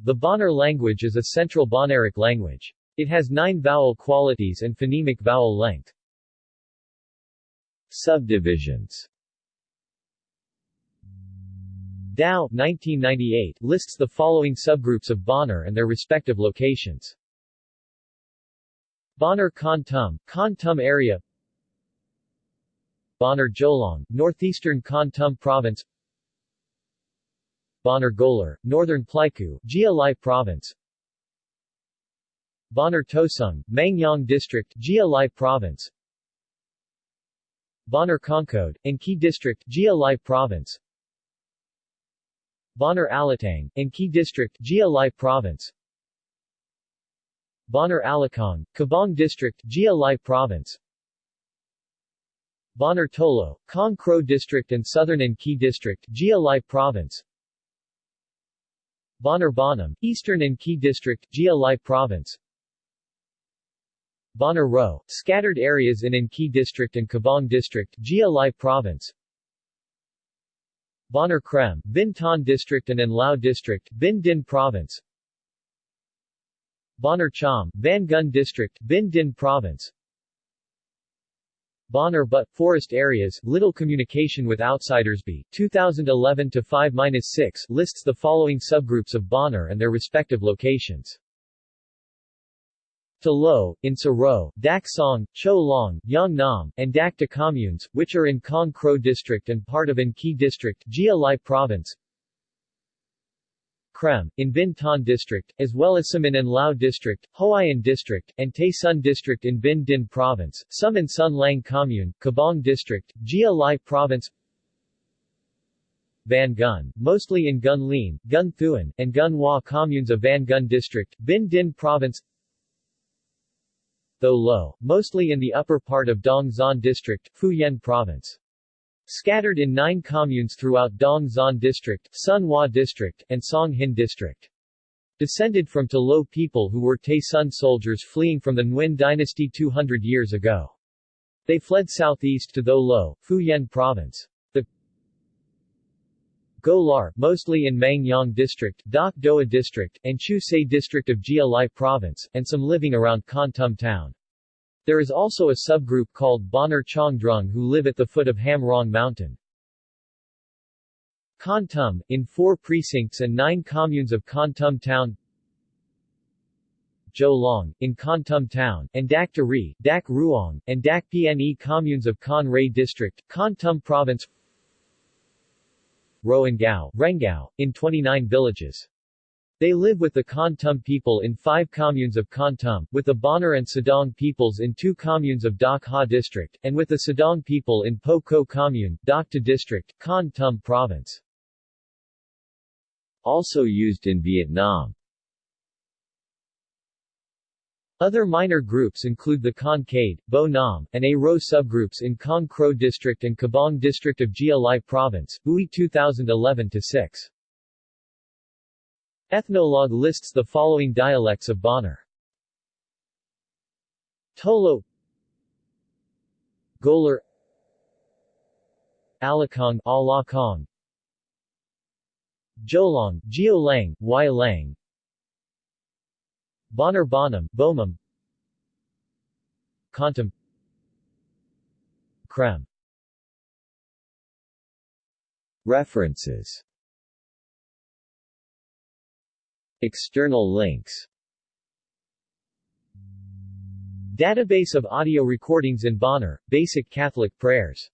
The Bahnar language is a Central Bahnaric language. It has nine vowel qualities and phonemic vowel length. Subdivisions Dow 1998 lists the following subgroups of Bahnar and their respective locations. Bahnar Kon Tum, Tum area Bahnar Jolong, northeastern Kon Tum province Bahnar Golar, northern Pleiku, Gia Lai province. Bahnar Tosung, Mang Yang district, Gia Lai province. Bahnar Kongkod, An Khê district, Gia Lai province. Bahnar Alatang, An Khê district, Gia Lai province. Bahnar Alakong, Kbang district, Gia Lai province. Bahnar Tolo, Kong Kro district and southern An Khê district, Gia Lai province Bahnar Bonum, eastern An Khê district, Gia province. Bahnar Ro, scattered areas in An Khê district and Kbang district, Gia province. Bahnar Krem, Bin Ton district and Lao district, Bình Định province. Bahnar Cham, Vân Canh district, Bình Định province Bahnar but forest areas, little communication with outsiders B. 2011 to 5-6 lists the following subgroups of Bahnar and their respective locations. To Lo, in Saro, Dak Song, Cho Long, Yang Nam, and Dak communes, which are in Kong Kro district and part of An Khê district, Gia Lai province. Krem, in Bin Ton district, as well as some in Lao district, Hoài Ân district, and Tây Sơn district in Bình Định province, some in Sun Lang commune, Kbang district, Gia Lai province, Vân Canh, mostly in Gun Lin, Gun Thuan, and Gun Hua communes of Vân Canh district, Bình Định province, Tho Lo, mostly in the upper part of Đồng Xuân district, Phu Yen province. Scattered in nine communes throughout Đồng Xuân District, Sun District, and Sông Hinh District. Descended from To Lo people who were Tây Sơn soldiers fleeing from the Nguyen dynasty 200 years ago. They fled southeast to Tho Lo, Phu Yen Province. The Golar, mostly in Mang Yang District, Dak Doa District, and Chu Se District of Gia Lai Province, and some living around Kon Tum Town. There is also a subgroup called Bahnar Chongdrung who live at the foot of Ham Rong Mountain. Kon Tum, in four precincts and nine communes of Kon Tum Town Jo Long, in Kon Tum Town, and Dak Dari, Dak Ruong, and Dak Pne communes of Kon Ray District, Kon Tum Province Roangao, Rengao, in 29 villages. They live with the Kon Tum people in five communes of Kon Tum, with the Bahnar and Sedang peoples in two communes of Dak Ha district, and with the Sedang people in Po Ko commune, Dak Ta district, Kon Tum province. Also used in Vietnam. Other minor groups include the Kon Kade, Bo Nam, and A Ro subgroups in Kong Kro district and Kbang district of Gia Lai province, Ui 2011-6. Ethnologue lists the following dialects of Bahnar. Tolo Golar Alakong Alakong Jolong, Geolang, Lang Bahnar Bonum, Bomum Kontum Krem References External links. Database of audio recordings in Bahnar, Basic Catholic Prayers